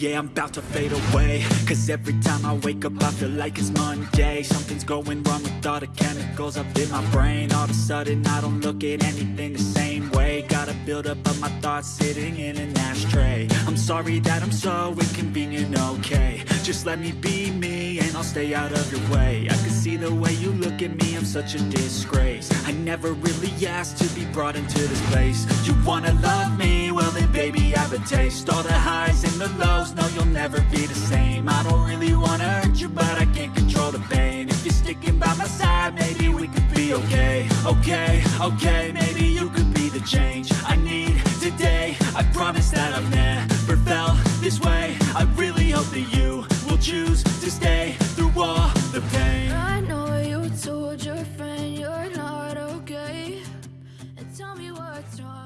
Yeah, I'm about to fade away. Cause every time I wake up I feel like it's Monday. Something's going wrong with all the chemicals up in my brain. All of a sudden I don't look at anything the same way. Gotta build up of my thoughts sitting in an ashtray. I'm sorry that I'm so inconvenient, okay. Just let me be me and I'll stay out of your way. I can see the way you look at me, I'm such a disgrace. I never really asked to be brought into this place. You wanna love me? Well then baby I have a taste. All never be the same. I don't really wanna hurt you, but I can't control the pain. If you're sticking by my side, maybe we could be okay. Okay, okay, maybe you could be the change I need today. I promise that I've never felt this way. I really hope that you will choose to stay through all the pain. I know you told your friend you're not okay. And tell me what's wrong